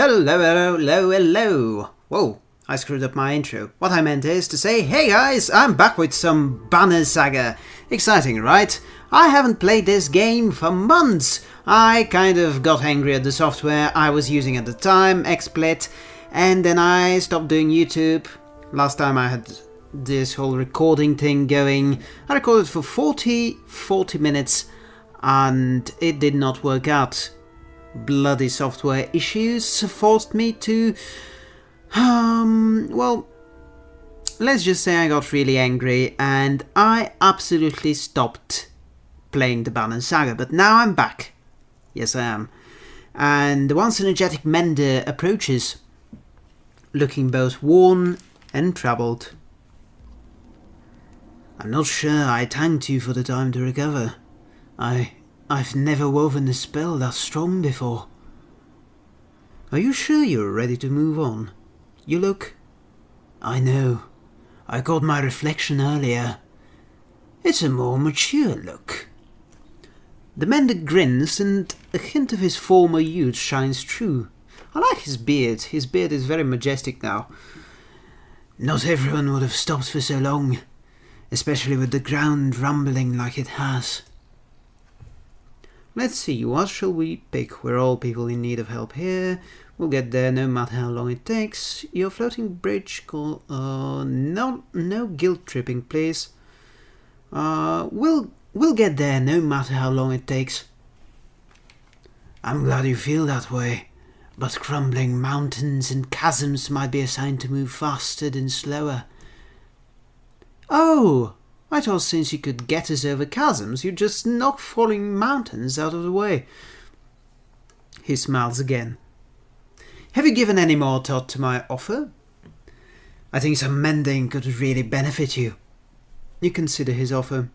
Hello, hello, hello. Whoa, I screwed up my intro. What I meant is to say, hey guys, I'm back with some Banner Saga. Exciting, right? I haven't played this game for months. I kind of got angry at the software I was using at the time, XSplit, and then I stopped doing YouTube. Last time I had this whole recording thing going. I recorded for 40, 40 minutes and it did not work out. Bloody software issues forced me to... Um, well, let's just say I got really angry and I absolutely stopped playing the Banner Saga, but now I'm back. Yes, I am. And the once energetic Mender approaches, looking both worn and troubled. I'm not sure I thanked you for the time to recover. I... I've never woven a spell that strong before. Are you sure you're ready to move on? You look... I know. I got my reflection earlier. It's a more mature look. The mender grins and a hint of his former youth shines through. I like his beard. His beard is very majestic now. Not everyone would have stopped for so long especially with the ground rumbling like it has. Let's see, what shall we pick? We're all people in need of help here. We'll get there no matter how long it takes. Your floating bridge call... Uh, no, no guilt tripping, please. Uh, we'll, we'll get there no matter how long it takes. I'm glad you feel that way, but crumbling mountains and chasms might be a sign to move faster than slower. Oh, I thought since you could get us over chasms, you'd just knock falling mountains out of the way. He smiles again. Have you given any more thought to my offer? I think some mending could really benefit you. You consider his offer.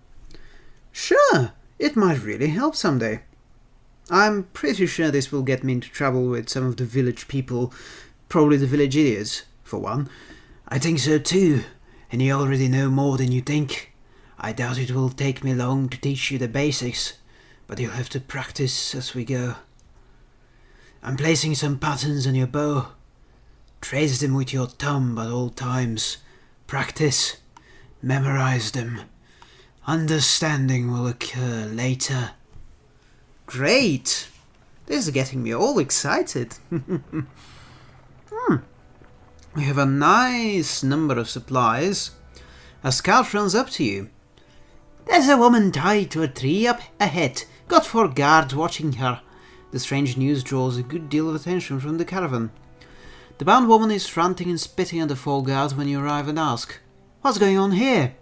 Sure, it might really help someday. I'm pretty sure this will get me into trouble with some of the village people, probably the village idiots, for one. I think so too, and you already know more than you think. I doubt it will take me long to teach you the basics, but you'll have to practice as we go. I'm placing some patterns on your bow. Trace them with your thumb at all times. Practice. Memorize them. Understanding will occur later. Great! This is getting me all excited. hmm. We have a nice number of supplies. A scout runs up to you. There's a woman tied to a tree up ahead. Got four guards watching her. The strange news draws a good deal of attention from the caravan. The bound woman is ranting and spitting at the four guards when you arrive and ask, What's going on here?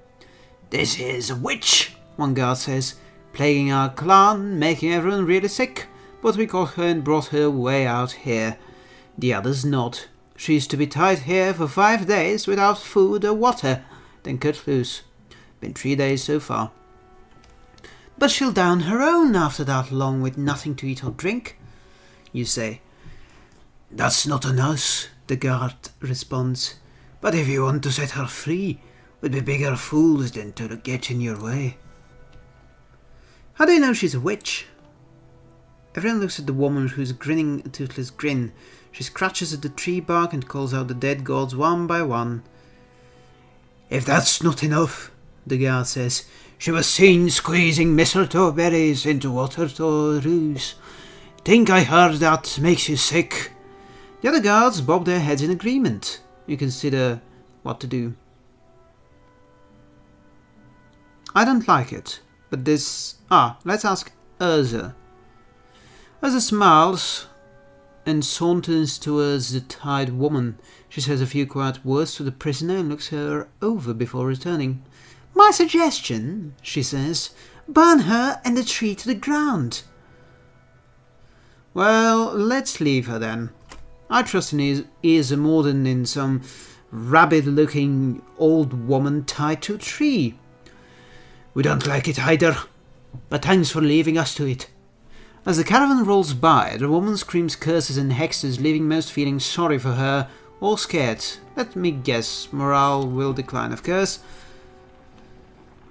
This is a witch, one guard says, plaguing our clan, making everyone really sick, but we caught her and brought her way out here. The others nod. She's to be tied here for five days without food or water, then cut loose. Been three days so far. But she'll down her own after that long with nothing to eat or drink, you say. That's not on us, the guard responds. But if you want to set her free, we'd be bigger fools than to get in your way. How do you know she's a witch? Everyone looks at the woman who's grinning a toothless grin she scratches at the tree bark and calls out the dead gods one by one. If that's not enough, the girl says, she was seen squeezing mistletoe berries into water to ruse. Think I heard that makes you sick? The other guards bob their heads in agreement. You consider what to do. I don't like it, but this... Ah, let's ask Yrsa. Yrsa smiles, and saunters towards the tied woman. She says a few quiet words to the prisoner and looks her over before returning. My suggestion, she says, burn her and the tree to the ground. Well, let's leave her then. I trust in ears more than in some rabid-looking old woman tied to a tree. We don't like it either, but thanks for leaving us to it. As the caravan rolls by, the woman screams curses and hexes, leaving most feeling sorry for her or scared. Let me guess, morale will decline, of course.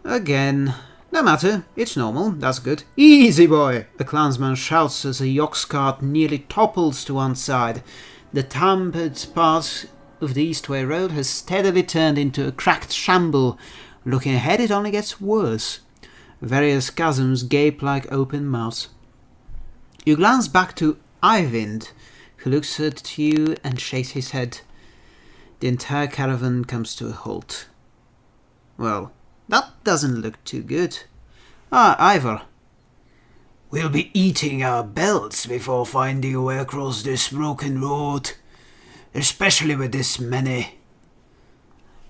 Again. No matter, it's normal, that's good. Easy boy! A clansman shouts as a yox cart nearly topples to one side. The tampered part of the Eastway Road has steadily turned into a cracked shamble. Looking ahead, it only gets worse. Various chasms gape like open mouths. You glance back to Eyvind, who looks at you and shakes his head. The entire caravan comes to a halt. Well, that doesn't look too good. Ah, Iver. We'll be eating our belts before finding a way across this broken road, especially with this many.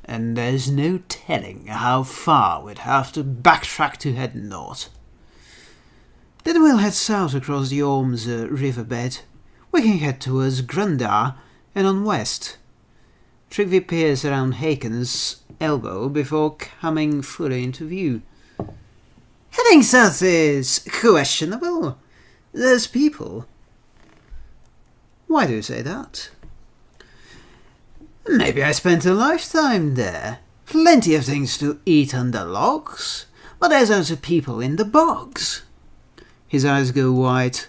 And there's no telling how far we'd have to backtrack to head north. Then we'll head south across the Orms uh, riverbed. We can head towards Grundar and on west. Tryggvi peers around Hakon's elbow before coming fully into view. Heading south is questionable. There's people. Why do you say that? Maybe I spent a lifetime there. Plenty of things to eat under logs, but there's also people in the bogs. His eyes go wide.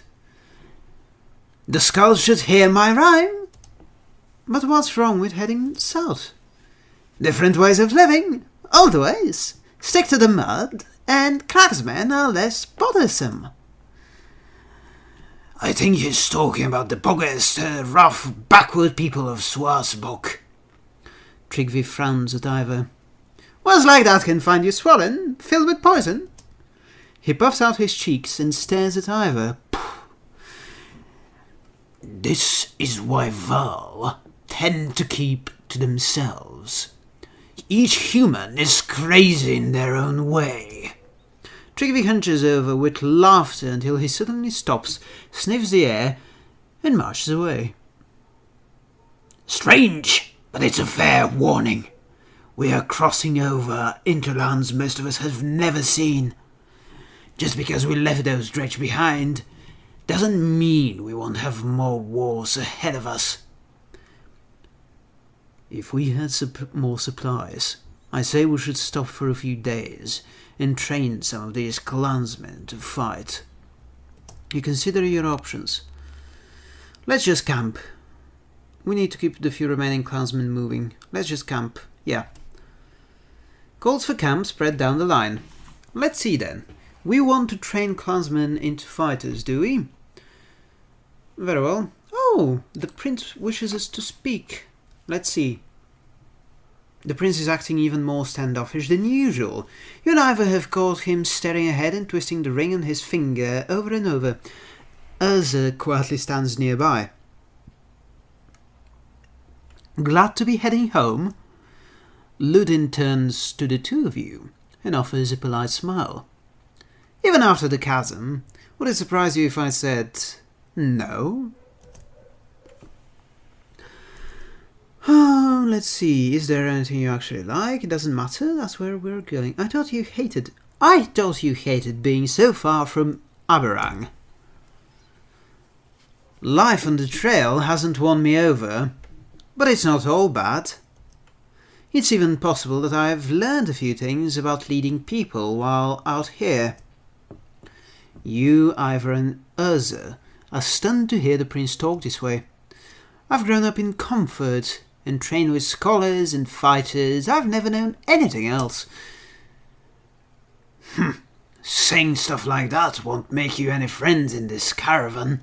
The skulls should hear my rhyme. But what's wrong with heading south? Different ways of living, old ways. Stick to the mud, and cragsmen are less bothersome. I think he's talking about the boggest, uh, rough, backward people of Swarsbok. Tryggvi frowns at Iver. Words like that can find you swollen, filled with poison. He puffs out his cheeks and stares at Iver. This is why Val tend to keep to themselves. Each human is crazy in their own way. Tryggvi hunches over with laughter until he suddenly stops, sniffs the air, and marches away. Strange, but it's a fair warning. We are crossing over into lands most of us have never seen. Just because we left those dredge behind doesn't mean we won't have more wars ahead of us. If we had sup- more supplies, I say we should stop for a few days and train some of these clansmen to fight. You consider your options. Let's just camp. We need to keep the few remaining clansmen moving. Let's just camp. Yeah. Calls for camp spread down the line. Let's see then. We want to train clansmen into fighters, do we? Very well. Oh, the prince wishes us to speak. Let's see. The prince is acting even more standoffish than usual. You and Iver have caught him staring ahead and twisting the ring on his finger over and over. Yrsa quietly stands nearby. Glad to be heading home? Ludin turns to the two of you and offers a polite smile. Even after the chasm, would it surprise you if I said no? Oh, let's see. Is there anything you actually like? It doesn't matter. That's where we're going. I thought you hated. I thought you hated being so far from Arberrang. Life on the trail hasn't won me over, but it's not all bad. It's even possible that I have learned a few things about leading people while out here. You, Iver, and Yrsa are stunned to hear the prince talk this way. I've grown up in comfort and trained with scholars and fighters. I've never known anything else. Hm, saying stuff like that won't make you any friends in this caravan.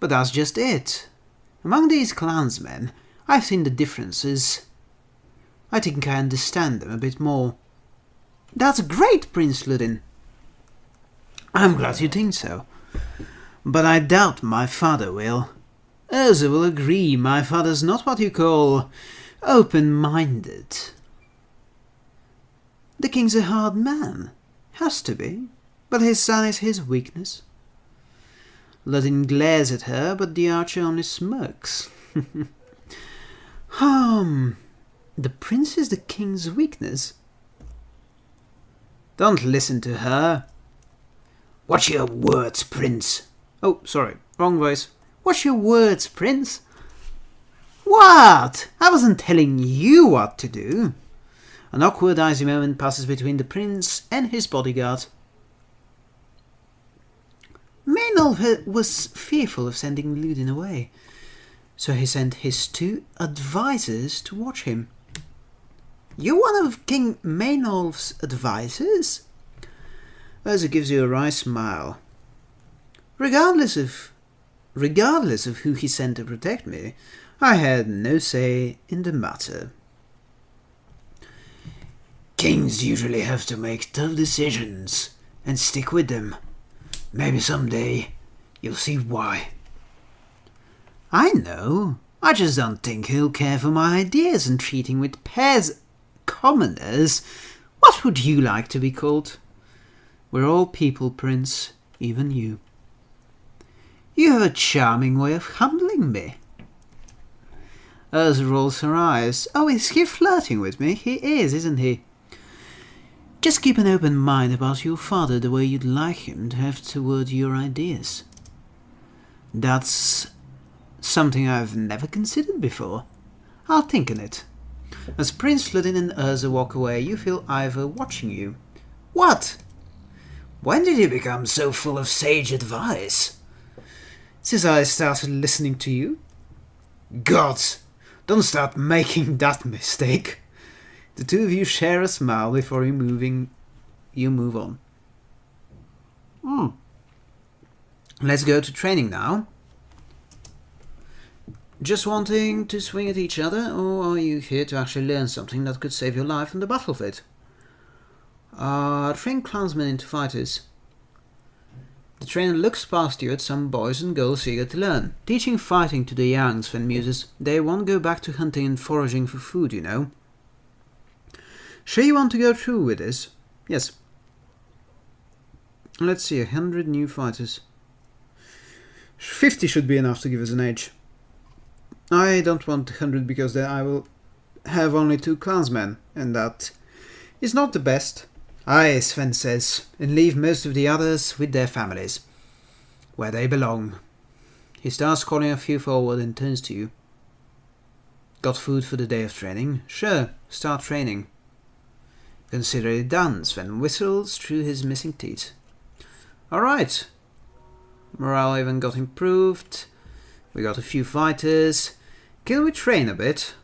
But that's just it. Among these clansmen, I've seen the differences. I think I understand them a bit more. That's great, Prince Ludin. I'm glad you think so. But I doubt my father will. Yrsa will agree my father's not what you call open-minded. The king's a hard man. Has to be. But his son is his weakness. Ludin glares at her, but the archer only smirks. Hum, the prince is the king's weakness. Don't listen to her. Watch your words, prince. Oh, sorry, wrong voice. Watch your words, prince. What? I wasn't telling you what to do. An awkward, icy moment passes between the prince and his bodyguard. Maynolf was fearful of sending Ludin away, So he sent his two advisers to watch him. You're one of King Maynolf's advisers? Yrsa gives you a wry smile. Regardless of regardless of who he sent to protect me, I had no say in the matter. Kings usually have to make tough decisions and stick with them. Maybe someday you'll see why. I know. I just don't think he'll care for my ideas and treating with pairs commoners. What would you like to be called? We're all people, Prince, even you. You have a charming way of humbling me. Yrsa rolls her eyes. Oh, is he flirting with me? He is, isn't he? Just keep an open mind about your father the way you'd like him to have toward your ideas. That's something I've never considered before. I'll think on it. As Prince Ludin and Yrsa walk away, you feel Iver watching you. What? When did you become so full of sage advice? Since I started listening to you. Gods, don't start making that mistake. The two of you share a smile before you moving you move on. Hmm. Let's go to training now. Just wanting to swing at each other, or are you here to actually learn something that could save your life on the battlefield? Uh, train clansmen into fighters. The trainer looks past you at some boys and girls eager to learn. Teaching fighting to the young, Sven muses. They won't go back to hunting and foraging for food, you know. Sure you want to go through with this? Yes. Let's see, a hundred new fighters. Fifty should be enough to give us an edge. I don't want a hundred because then I will have only two clansmen, and that is not the best. Aye, Sven says, and leave most of the others with their families, where they belong. He starts calling a few forward and turns to you. Got food for the day of training? Sure, start training. Consider it done, Sven whistles through his missing teeth. Alright. Morale even got improved. We got a few fighters. Can we train a bit?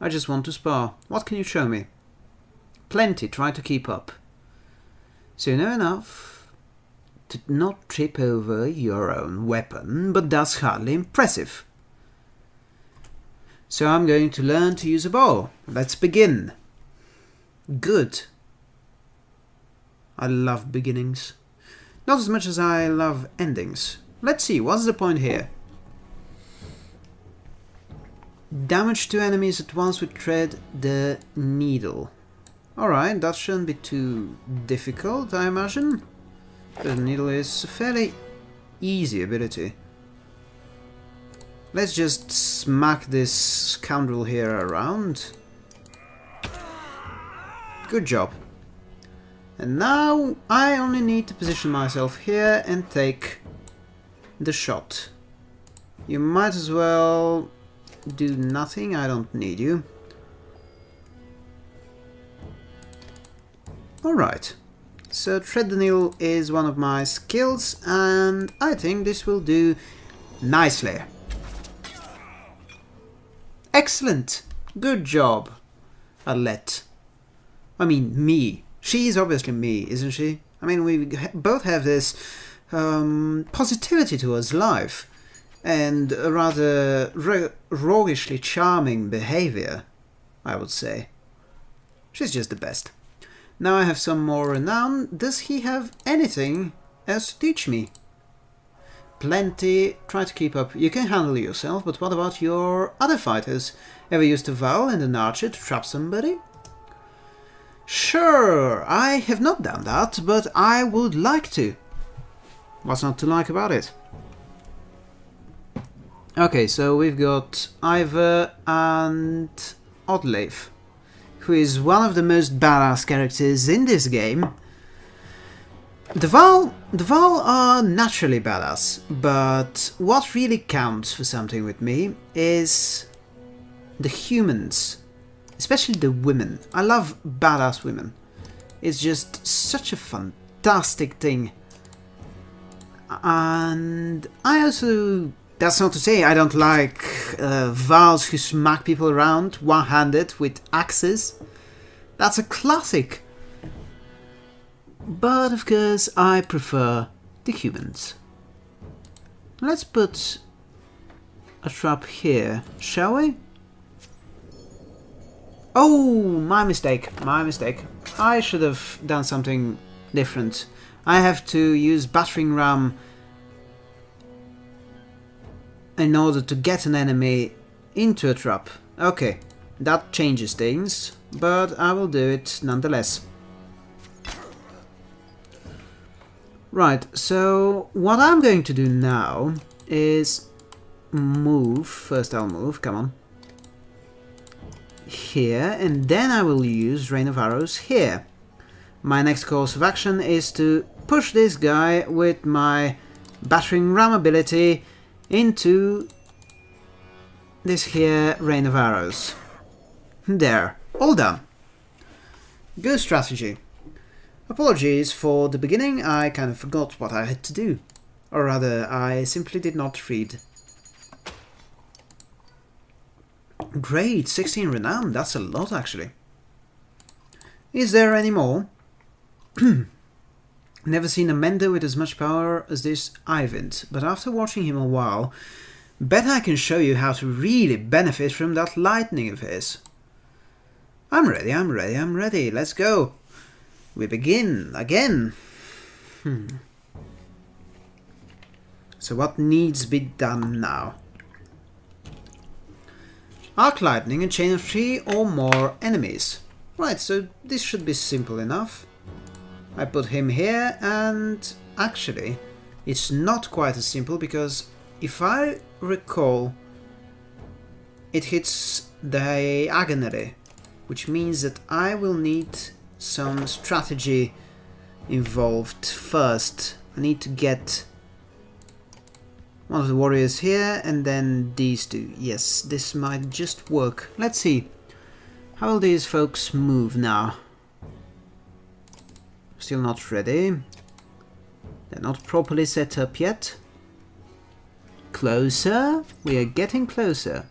I just want to spar. What can you show me? Plenty, try to keep up. So you know enough to not trip over your own weapon, but that's hardly impressive. So I'm going to learn to use a bow. Let's begin. Good. I love beginnings. Not as much as I love endings. Let's see, what's the point here? Damage to enemies at once with Tread the Needle. Alright, that shouldn't be too difficult, I imagine. The Needle is a fairly easy ability. Let's just smack this scoundrel here around. Good job. And now I only need to position myself here and take the shot. You might as well do nothing, I don't need you. Alright, so Tread the Needle is one of my skills and I think this will do nicely. Excellent! Good job, Alette. I mean, me. She's obviously me, isn't she? I mean, we both have this um, positivity towards life and a rather roguishly charming behavior, I would say. She's just the best. Now I have some more renown. Does he have anything else to teach me? Plenty. Try to keep up. You can handle yourself, but what about your other fighters? Ever used a Varl and an archer to trap somebody? Sure, I have not done that, but I would like to. What's not to like about it? Okay, so we've got Iver and Oddleif, who is one of the most badass characters in this game. The Val, the Varl are naturally badass, but what really counts for something with me is the humans especially the women. I love badass women. It's just such a fantastic thing. And I also That's not to say I don't like uh, Vals who smack people around one-handed with axes. That's a classic. But of course I prefer the humans. Let's put a trap here, shall we? Oh, my mistake, my mistake. I should have done something different. I have to use battering ram in order to get an enemy into a trap. Okay, that changes things, but I will do it nonetheless. Right, so what I'm going to do now is move, first I'll move, come on, here, and then I will use Rain of Arrows here. My next course of action is to push this guy with my battering ram ability into this here rain of arrows. There, all done. Good strategy. Apologies for the beginning, I kind of forgot what I had to do. Or rather, I simply did not read. Great, 16 renown, that's a lot actually. Is there any more? Never seen a Mender with as much power as this Eyvind, but after watching him a while, bet I can show you how to really benefit from that lightning of his. I'm ready, I'm ready, I'm ready, let's go. We begin again. Hmm. So what needs be done now? Arc Lightning, a chain of three or more enemies. Right, so this should be simple enough. I put him here and actually it's not quite as simple because if I recall it hits diagonally which means that I will need some strategy involved first. I need to get one of the warriors here and then these two. Yes, this might just work. Let's see. How will these folks move now? Still not ready. They're not properly set up yet. Closer. We are getting closer.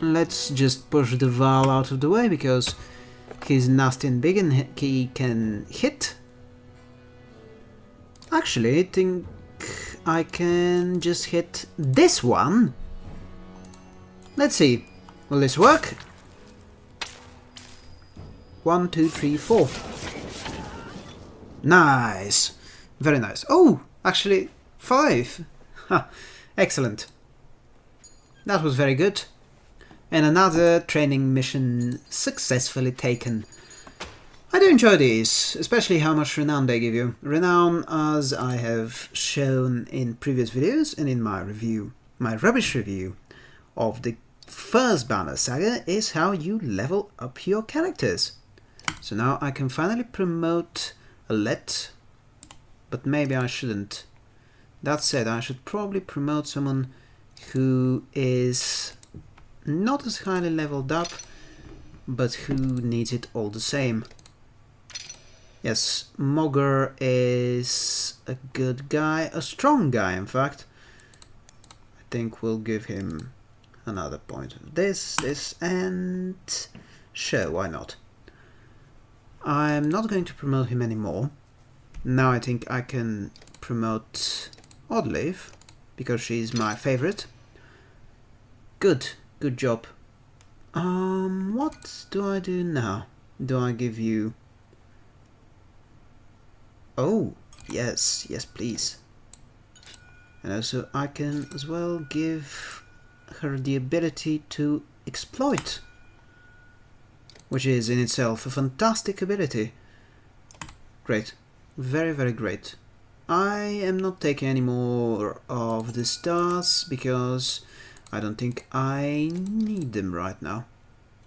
Let's just push the Val out of the way because he's nasty and big and he can hit. Actually, I think I can just hit this one. Let's see. Will this work? One, two, three, four. Nice. Very nice. Oh, actually, five. Ha, excellent. That was very good. And another training mission successfully taken. I do enjoy these, especially how much renown they give you. Renown, as I have shown in previous videos and in my review, my rubbish review of the first Banner Saga, is how you level up your characters. So now I can finally promote Alette, but maybe I shouldn't. That said, I should probably promote someone who is not as highly leveled up, but who needs it all the same. Yes, Mogr is a good guy, a strong guy in fact. I think we'll give him another point of this, this, and sure, why not? I'm not going to promote him anymore. Now I think I can promote Oddleif, because she's my favorite. Good, good job. Um, what do I do now? Do I give you... Oh, yes, yes please. And also I can as well give her the ability to exploit which is in itself a fantastic ability. Great. Very, very great. I am not taking any more of the stars because I don't think I need them right now.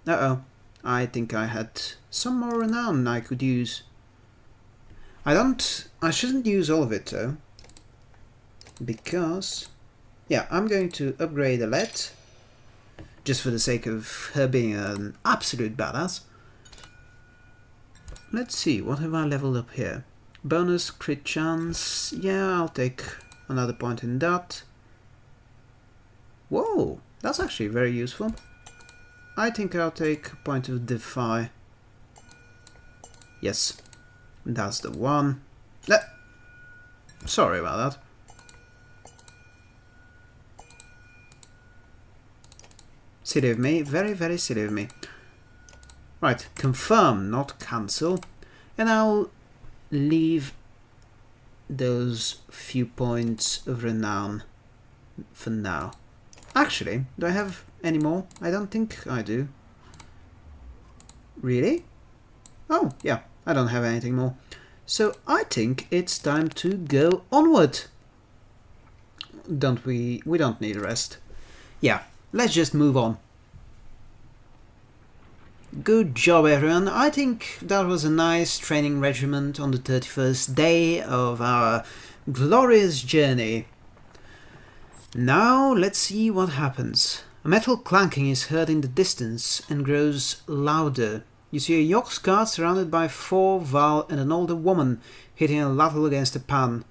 Uh-oh. I think I had some more renown I could use. I don't... I shouldn't use all of it though. Because... Yeah, I'm going to upgrade a Alette just for the sake of her being an absolute badass. Let's see, what have I leveled up here? Bonus crit chance. Yeah, I'll take another point in that. Whoa, that's actually very useful. I think I'll take a point of defy. Yes, that's the one. Eh, sorry about that. Silly of me, very, very silly of me. Right, confirm, not cancel. And I'll leave those few points of renown for now. Actually, do I have any more? I don't think I do. Really? Oh, yeah, I don't have anything more. So I think it's time to go onward. Don't we? We don't need rest. Yeah, let's just move on. Good job everyone. I think that was a nice training regiment on the 31st day of our glorious journey. Now let's see what happens. A metal clanking is heard in the distance and grows louder. You see a Yox cart surrounded by four Val and an older woman hitting a ladle against a pan.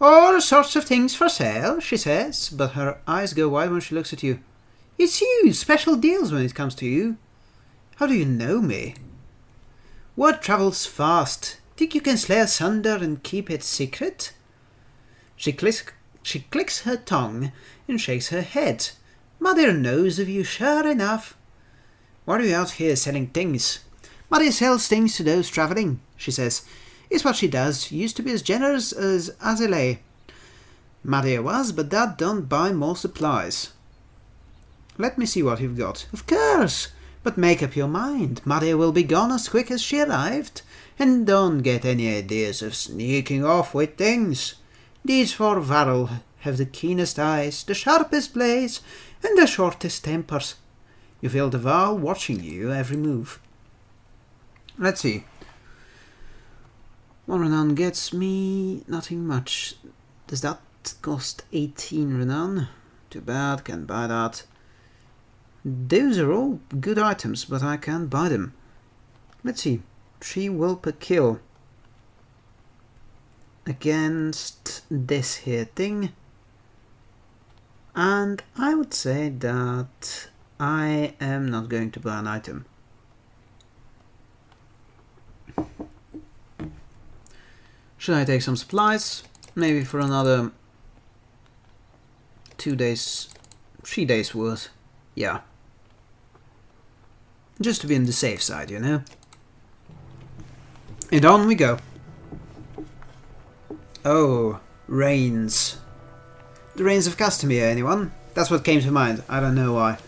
All sorts of things for sale, she says, but her eyes go wide when she looks at you. It's you, special deals when it comes to you. How do you know me? Word travels fast. Think you can slay asunder and keep it secret? She clicks, she clicks her tongue and shakes her head. Mother knows of you, sure enough. Why are you out here selling things? Mother sells things to those travelling, she says. It's what she does. Used to be as generous as Azalea. Madia was, but that don't buy more supplies. Let me see what you've got. Of course. But make up your mind, Maria will be gone as quick as she arrived, and don't get any ideas of sneaking off with things. These four Varl have the keenest eyes, the sharpest blades, and the shortest tempers. You feel the Varl watching you every move. Let's see. One renown gets me nothing much. Does that cost 18 renown? Too bad, can't buy that. Those are all good items, but I can't buy them. Let's see. 3 will per kill. Against this here thing. And I would say that I am not going to buy an item. Should I take some supplies? Maybe for another two days, three days worth. Yeah. Just to be on the safe side, you know? And on we go. Oh, rains. The rains of Castamere, anyone? That's what came to mind, I don't know why.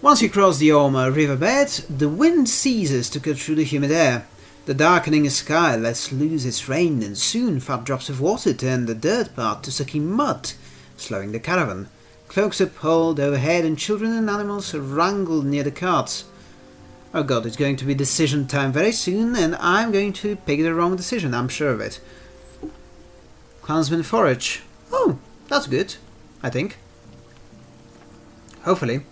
Once you cross the Orma riverbed, the wind ceases to cut through the humid air. The darkening sky lets loose its rain, and soon fat drops of water turn the dirt path to sucky mud, slowing the caravan. Cloaks are pulled overhead, and children and animals are wrangled near the carts. Oh god, it's going to be decision time very soon, and I'm going to pick the wrong decision, I'm sure of it. Clansman forage. Oh, that's good, I think. Hopefully.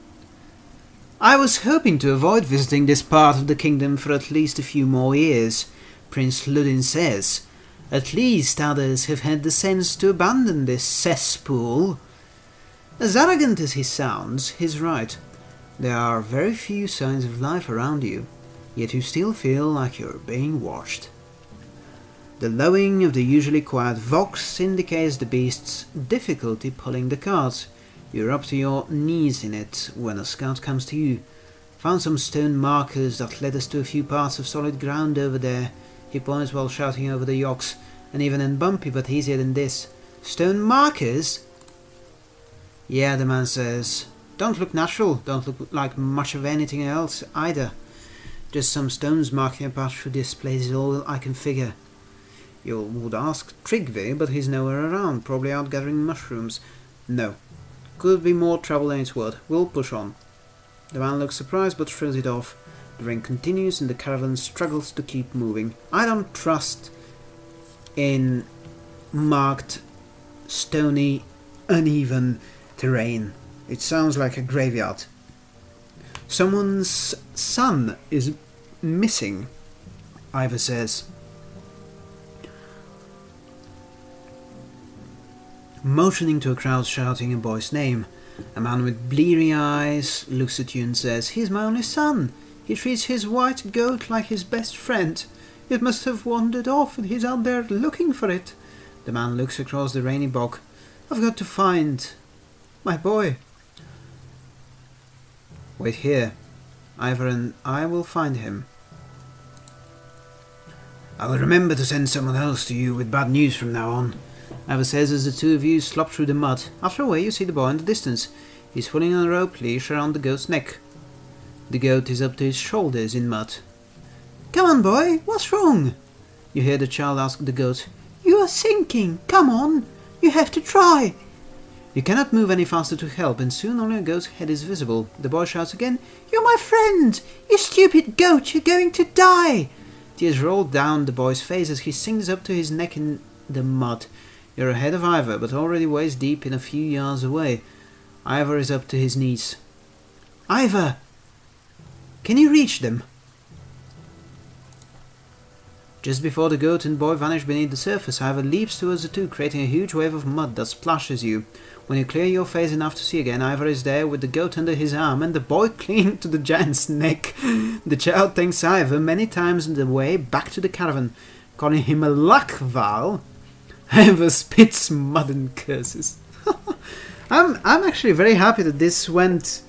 I was hoping to avoid visiting this part of the kingdom for at least a few more years, Prince Ludin says. At least others have had the sense to abandon this cesspool. As arrogant as he sounds, he's right. There are very few signs of life around you, yet you still feel like you're being watched. The lowing of the usually quiet yox indicates the beast's difficulty pulling the cart. You're up to your knees in it when a scout comes to you. Found some stone markers that led us to a few parts of solid ground over there. He points while shouting over the yokes, and even in bumpy but easier than this. Stone markers? Yeah, the man says. Don't look natural, don't look like much of anything else either. Just some stones marking a path through this place is all I can figure. You would ask Tryggvi, but he's nowhere around, probably out gathering mushrooms. No. Could be more trouble than it's worth. We'll push on. The man looks surprised but throws it off. The rain continues and the caravan struggles to keep moving. I don't trust in marked, stony, uneven terrain. It sounds like a graveyard. Someone's son is missing, Iver says. Motioning to a crowd shouting a boy's name, a man with bleary eyes looks at you and says, He's my only son. He treats his white goat like his best friend. It must have wandered off and he's out there looking for it. The man looks across the rainy bog. I've got to find my boy. Wait here. Iver and I will find him. I will remember to send someone else to you with bad news from now on. Iver says as the two of you slop through the mud. After a while you see the boy in the distance. He's pulling on a rope leash around the goat's neck. The goat is up to his shoulders in mud. Come on, boy, what's wrong? You hear the child ask the goat. You are sinking, come on, you have to try. You cannot move any faster to help, and soon only a goat's head is visible. The boy shouts again, You're my friend! You stupid goat, you're going to die! Tears roll down the boy's face as he sinks up to his neck in the mud. You're ahead of Iver, but already waist deep in a few yards away. Iver is up to his knees. Iver! Can you reach them? Just before the goat and boy vanish beneath the surface, Iver leaps towards the two, creating a huge wave of mud that splashes you. When you clear your face enough to see again, Iver is there with the goat under his arm and the boy clinging to the giant's neck. The child thanks Iver many times on the way back to the caravan, calling him a luckval. Iver spits mud and curses. I'm I'm actually very happy that this went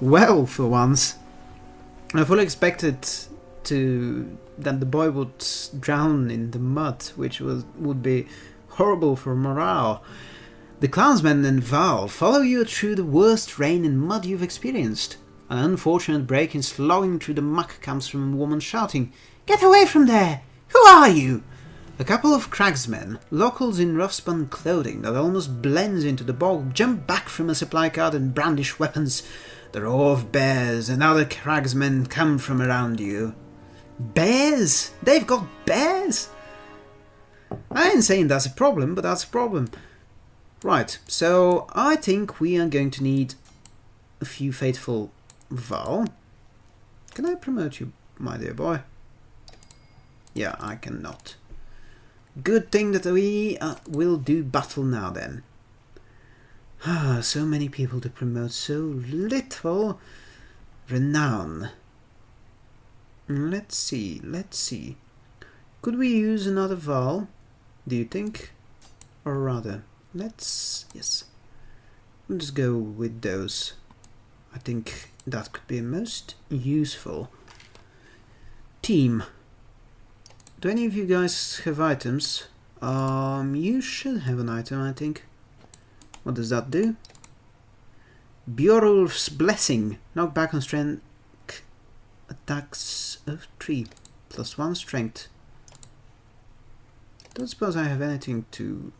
well for once. I fully expected to that the boy would drown in the mud, which was would be horrible for morale. The clansmen and Val follow you through the worst rain and mud you've experienced. An unfortunate break in slowing through the muck comes from a woman shouting, Get away from there! Who are you? A couple of cragsmen, locals in rough-spun clothing that almost blends into the bog, jump back from a supply cart and brandish weapons. The roar of bears and other cragsmen come from around you. Bears? They've got bears? I ain't saying that's a problem, but that's a problem. Right, so I think we are going to need a few faithful Val. Can I promote you, my dear boy? Yeah, I cannot. Good thing that we uh, will do battle now then. Ah, so many people to promote, so little renown. Let's see, let's see. Could we use another Val, do you think? Or rather, let's... yes. Let's go with those. I think that could be most useful. Team. Do any of you guys have items? Um, you should have an item, I think. What does that do? Bjorulf's Blessing. Knock back on strength attacks of 3. Plus 1 strength. Don't suppose I have anything to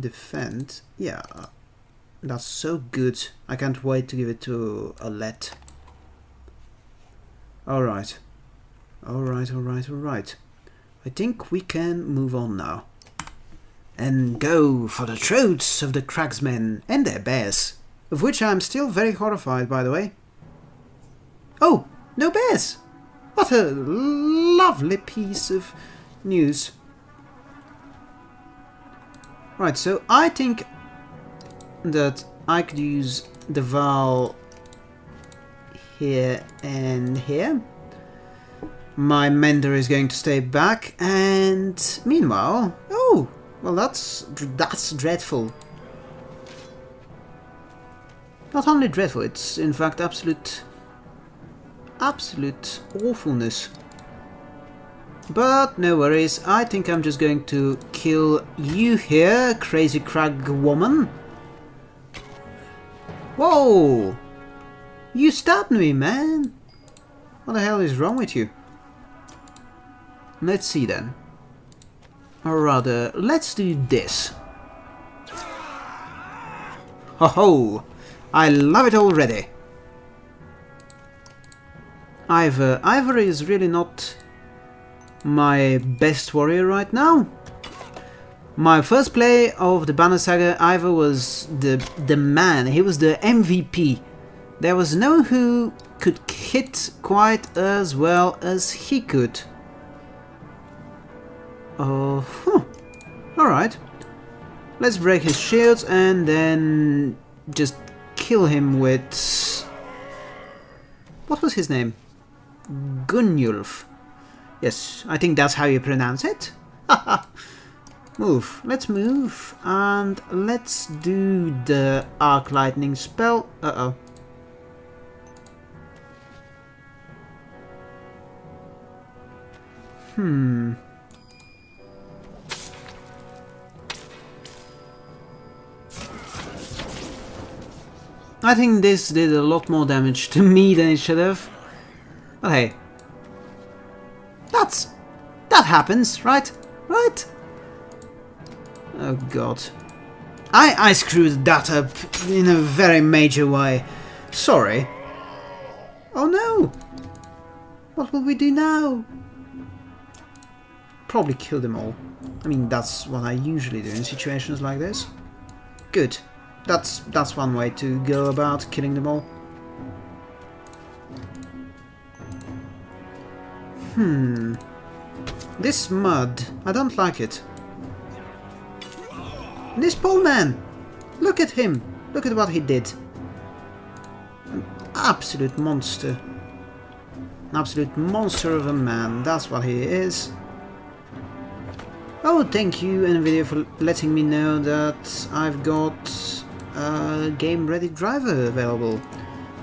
defend. Yeah, that's so good. I can't wait to give it to Alette. Alright. Alright, alright, alright. I think we can move on now. And go for the throats of the cragsmen and their bears. Of which I am still very horrified, by the way. Oh, no bears! What a lovely piece of news. Right, so I think that I could use the Val here and here. My Mender is going to stay back, and meanwhile... Oh, well that's, that's dreadful. Not only dreadful, it's in fact absolute... absolute awfulness. But no worries, I think I'm just going to kill you here, crazy crag woman. Whoa! You stabbed me, man! What the hell is wrong with you? Let's see then. Or rather, let's do this. Ho ho! I love it already! Iver. Iver is really not my best warrior right now. My first play of the Banner Saga, Iver was the, the man, he was the MVP. There was no one who could hit quite as well as he could. Oh, huh. alright. Let's break his shields and then just kill him with... What was his name? Gunnulf. Yes, I think that's how you pronounce it. move. Let's move. And let's do the Arc Lightning spell. Uh-oh. Hmm. I think this did a lot more damage to me than it should have. But hey. That's... That happens, right? Right? Oh god. I, I screwed that up in a very major way. Sorry. Oh no! What will we do now? Probably kill them all. I mean, that's what I usually do in situations like this. Good. That's that's one way to go about killing them all. Hmm. This mud, I don't like it. This poor man! Look at him! Look at what he did. An absolute monster. An absolute monster of a man, that's what he is. Oh, thank you NVIDIA for letting me know that I've got a game ready driver available.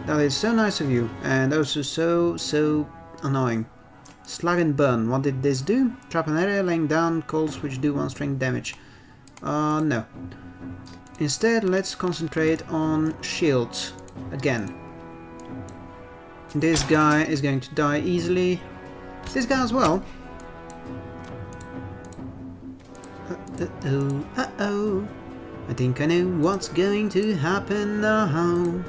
That is so nice of you, and also so, so annoying. Slag and burn, what did this do? Trap an area, laying down calls which do one string damage. Uh, no. Instead, let's concentrate on shields again. This guy is going to die easily. This guy as well. Uh-oh, uh-oh. I think I know what's going to happen now.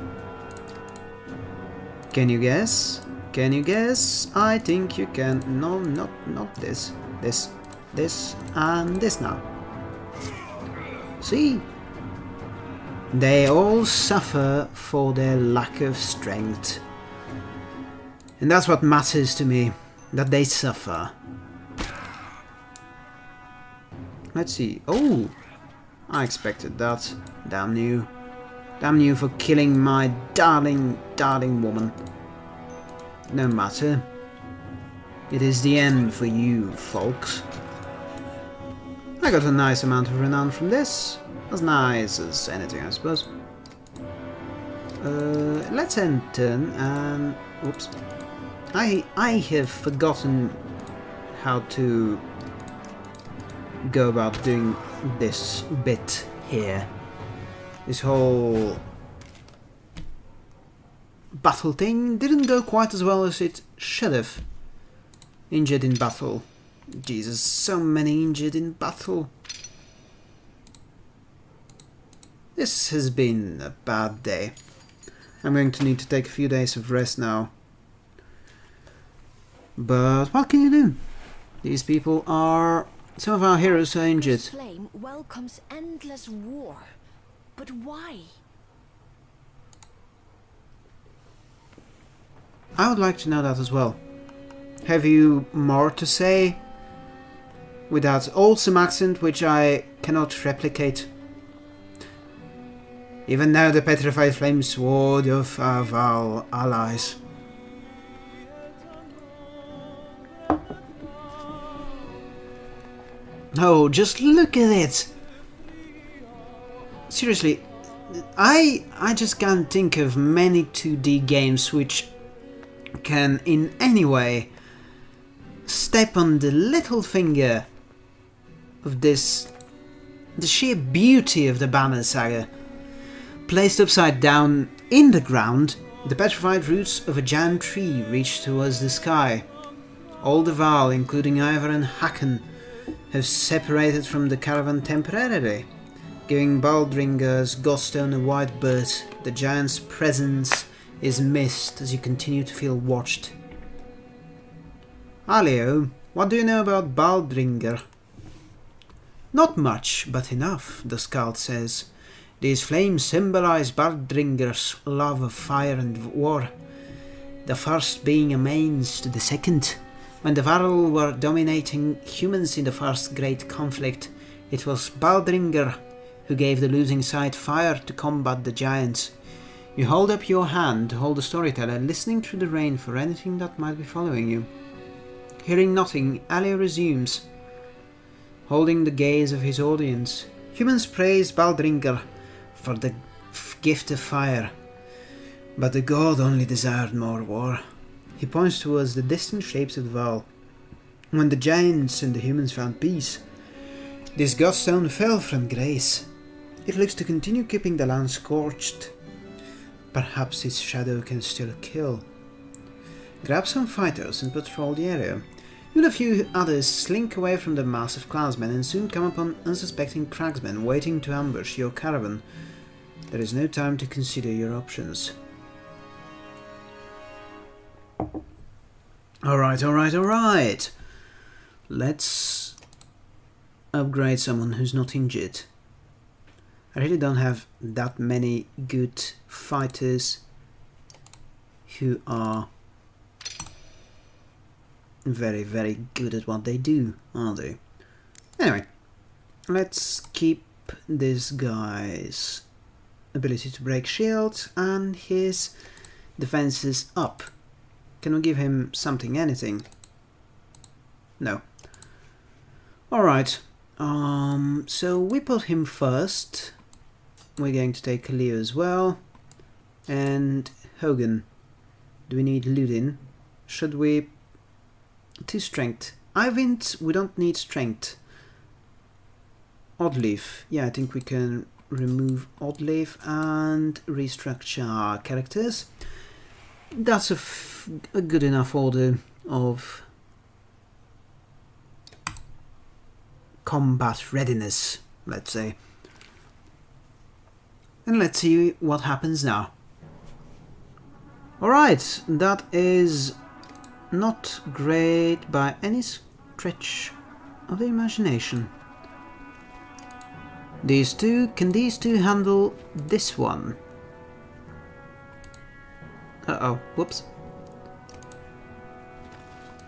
Can you guess? Can you guess? I think you can. No, not not this. This, this, and this now. See? They all suffer for their lack of strength. And that's what matters to me, that they suffer. Let's see. Oh! I expected that. Damn you. Damn you for killing my darling, darling woman. No matter. It is the end for you, folks. I got a nice amount of renown from this. As nice as anything, I suppose. Uh, let's end turn and... Oops. I, I have forgotten how to go about doing this bit here. This whole battle thing didn't go quite as well as it should have. Injured in battle. Jesus, so many injured in battle. This has been a bad day. I'm going to need to take a few days of rest now. But what can you do? These people are some of our heroes are injured. Flame welcomes endless war. But why? I would like to know that as well. Have you more to say? With that awesome accent which I cannot replicate. Even now the petrified flame sword of our allies. Oh, just look at it! Seriously, I I just can't think of many 2D games which can in any way step on the little finger of this the sheer beauty of the Banner Saga. Placed upside down in the ground, the petrified roots of a giant tree reach towards the sky. All the Varl, including Iver and Hakon, have separated from the caravan temporarily, giving Baldringer's Godstone a wide berth. The giant's presence is missed as you continue to feel watched. Alio, what do you know about Baldringer? Not much, but enough, the scout says. These flames symbolize Baldringer's love of fire and war, the first being a means to the second. When the Varl were dominating humans in the first great conflict, it was Baldringer who gave the losing side fire to combat the giants. You hold up your hand to hold the storyteller, listening through the rain for anything that might be following you. Hearing nothing, Ali resumes, holding the gaze of his audience. Humans praise Baldringer for the gift of fire, but the god only desired more war. He points towards the distant shapes of the Varl. When the giants and the humans found peace, this godstone fell from grace. It looks to continue keeping the land scorched. Perhaps its shadow can still kill. Grab some fighters and patrol the area. You and a few others slink away from the mass of clansmen and soon come upon unsuspecting cragsmen waiting to ambush your caravan. There is no time to consider your options. Alright, alright, alright. Let's upgrade someone who's not injured. I really don't have that many good fighters who are very, very good at what they do, are they? Anyway, let's keep this guy's ability to break shields and his defenses up. Can we give him something, anything? No. Alright, um, so we put him first. We're going to take Leo as well. And Hakon. Do we need Ludin? Should we... To strength. Eyvind, we don't need strength. Oddleif. Yeah, I think we can remove Oddleif and restructure our characters. That's a good enough order of combat readiness, let's say. And let's see what happens now. Alright, that is not great by any stretch of the imagination. These two, can these two handle this one? Uh oh, whoops.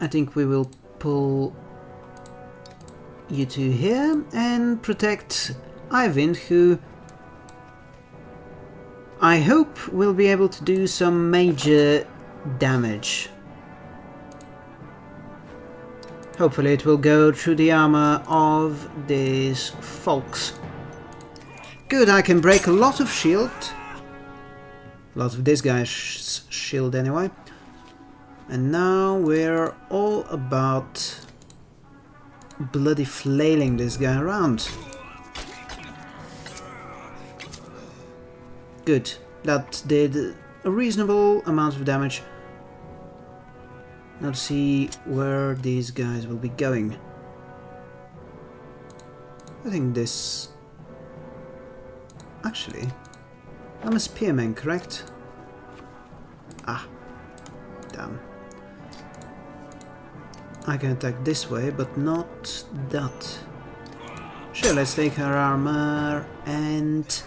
I think we will pull you two here and protect Iver, who I hope we'll be able to do some major damage. Hopefully it will go through the armor of these folks. Good, I can break a lot of shield. A lot of this guy's sh shield anyway. And now we're all about bloody flailing this guy around. Good. That did a reasonable amount of damage. Let's see where these guys will be going. I think this... Actually, I'm a spearman, correct? Ah, damn. I can attack this way, but not that. Sure, let's take her armor and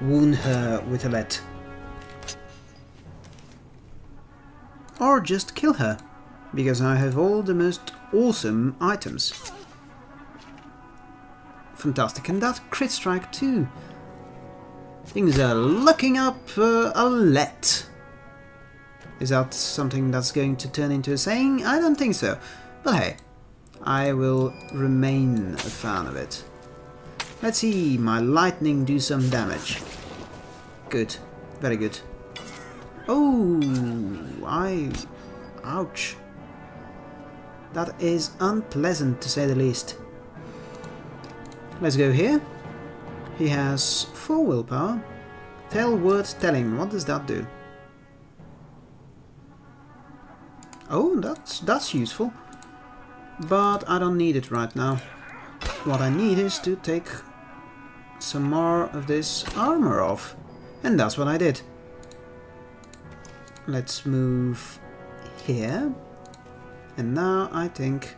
wound her with a lead. Or just kill her, because I have all the most awesome items. Fantastic, and that crit strike too. Things are looking up uh, a let. Is that something that's going to turn into a saying? I don't think so. But hey, I will remain a fan of it. Let's see my lightning do some damage. Good. Very good. Oh, I... Ouch. That is unpleasant to say the least. Let's go here. He has 4 willpower. Tale worth telling. What does that do? Oh, that's, that's useful. But I don't need it right now. What I need is to take some more of this armor off. And that's what I did. Let's move here. And now I think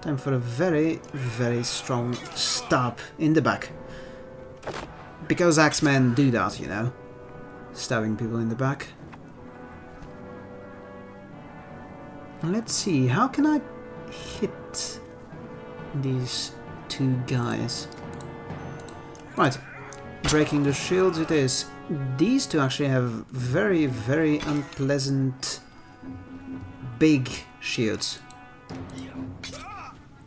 time for a very, very strong stab in the back. Because Axemen do that, you know. Stabbing people in the back. Let's see, how can I hit these two guys? Right, breaking the shields it is. These two actually have very, very unpleasant big shields.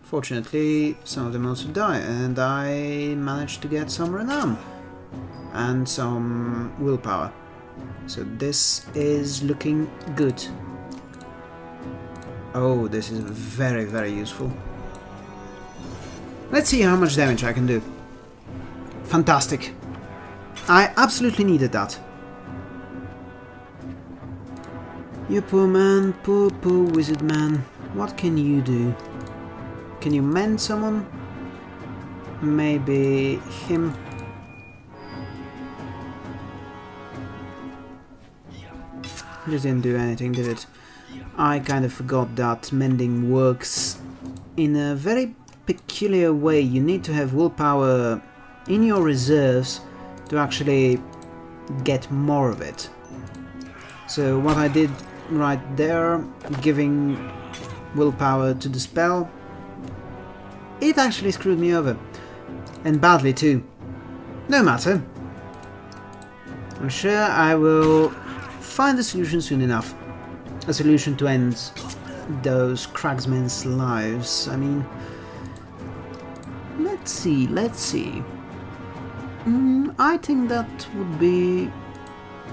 Fortunately, some of them also die, and I managed to get some renown and some willpower. So this is looking good. Oh, this is very, very useful. Let's see how much damage I can do. Fantastic. I absolutely needed that. You poor man, poor, poor wizard man. What can you do? Can you mend someone? Maybe him? Just didn't do anything, did it? I kind of forgot that mending works in a very peculiar way. You need to have willpower in your reserves to actually get more of it. So what I did right there, giving willpower to the spell, it actually screwed me over. And badly too. No matter. I'm sure I will find a solution soon enough. A solution to end those cragsmen's lives. I mean, let's see, let's see. Mm, I think that would be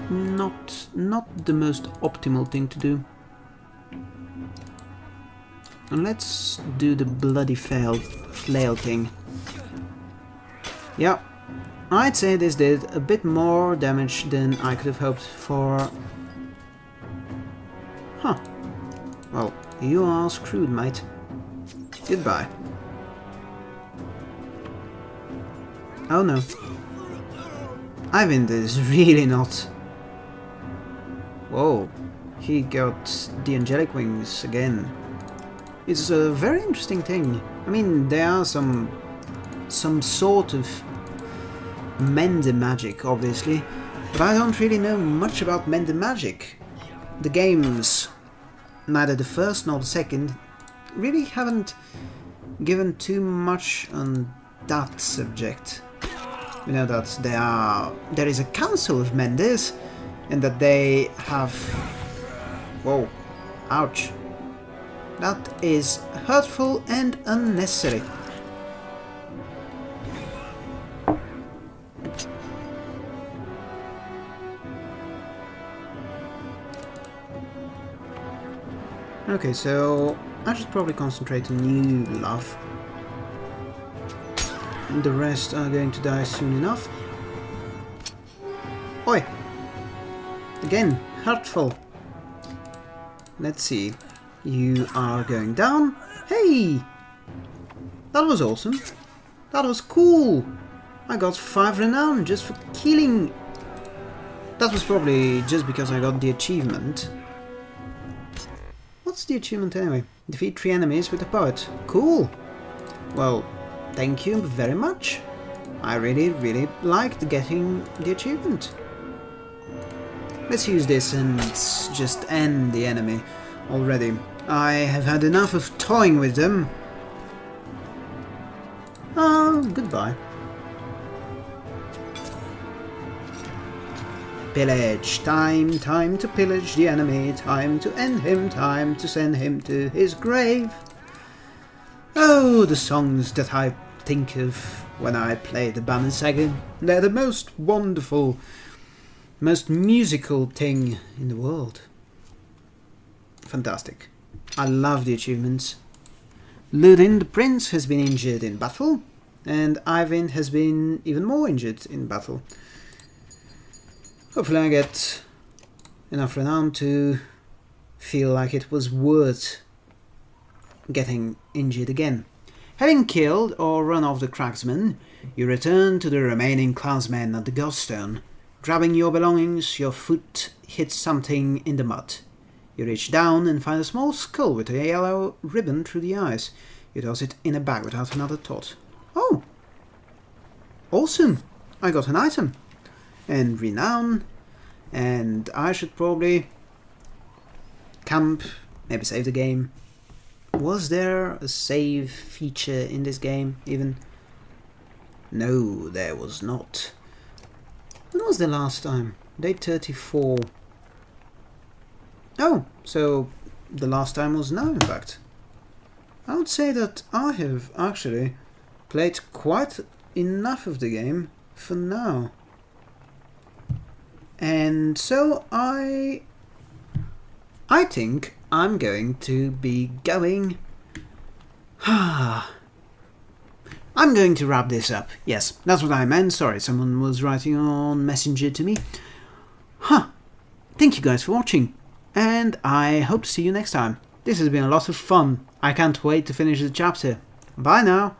not not the most optimal thing to do. And let's do the bloody fail, flail thing. Yeah, I'd say this did a bit more damage than I could have hoped for. Huh. Well, you are screwed, mate. Goodbye. Oh no. Iver is really not. Whoa, he got the angelic wings again. It's a very interesting thing. I mean, there are some some sort of Mender magic, obviously, but I don't really know much about Mender magic. The games, neither the first nor the second, really haven't given too much on that subject. We know that there are there is a council of Menders, and that they have. Whoa! Ouch! That is hurtful and unnecessary. Okay, so I should probably concentrate on new love. The rest are going to die soon enough. Oi! Again, hurtful. Let's see. You are going down. Hey! That was awesome. That was cool. I got 5 renown just for killing. That was probably just because I got the achievement. What's the achievement anyway? Defeat 3 enemies with a poet. Cool. Well, thank you very much. I really, really liked getting the achievement. Let's use this and just end the enemy already. I have had enough of toying with them. Oh, goodbye. Pillage. Time, time to pillage the enemy. Time to end him. Time to send him to his grave. Oh, the songs that I think of when I play the Banner Saga. They're the most wonderful, most musical thing in the world. Fantastic. I love the achievements. Ludin the Prince has been injured in battle, and Iver has been even more injured in battle. Hopefully I get enough renown to feel like it was worth getting injured again. Having killed or run off the cragsmen, you return to the remaining clansmen at the Godstone. Grabbing your belongings, your foot hits something in the mud. You reach down and find a small skull with a yellow ribbon through the eyes. You toss it in a bag without another thought. Oh! Awesome! I got an item. And renown. And I should probably camp, maybe save the game. Was there a save feature in this game, even? No, there was not. When was the last time? Day 34. Oh, so the last time was now, in fact. I would say that I have actually played quite enough of the game for now. And so I I think I'm going to be going I'm going to wrap this up. Yes, that's what I meant. Sorry, someone was writing on Messenger to me. Huh. Thank you guys for watching, and I hope to see you next time. This has been a lot of fun. I can't wait to finish the chapter. Bye now.